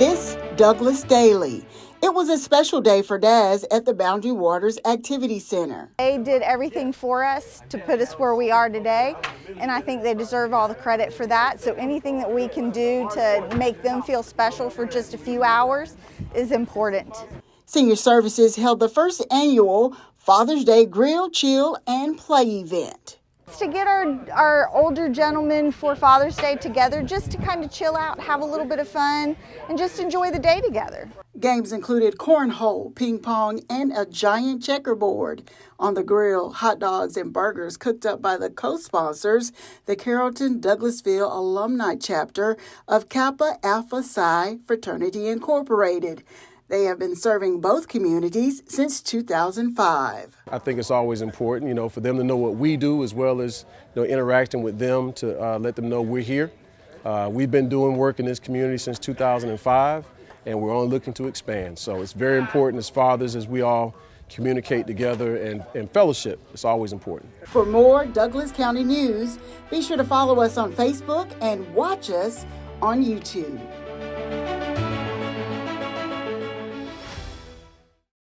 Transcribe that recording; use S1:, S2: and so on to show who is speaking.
S1: this Douglas Daily. It was a special day for Daz at the Boundary Waters Activity Center.
S2: They did everything for us to put us where we are today, and I think they deserve all the credit for that. So anything that we can do to make them feel special for just a few hours is important.
S1: Senior Services held the first annual Father's Day Grill, Chill, and Play event
S2: to get our, our older gentlemen for Father's Day together just to kind of chill out, have a little bit of fun, and just enjoy the day together.
S1: Games included cornhole, ping pong, and a giant checkerboard. On the grill, hot dogs and burgers cooked up by the co sponsors, the Carrollton Douglasville Alumni Chapter of Kappa Alpha Psi Fraternity Incorporated. They have been serving both communities since 2005.
S3: I think it's always important, you know, for them to know what we do as well as, you know, interacting with them to uh, let them know we're here. Uh, we've been doing work in this community since 2005, and we're only looking to expand. So it's very important as fathers as we all communicate together and, and fellowship. It's always important.
S1: For more Douglas County news, be sure to follow us on Facebook and watch us on YouTube.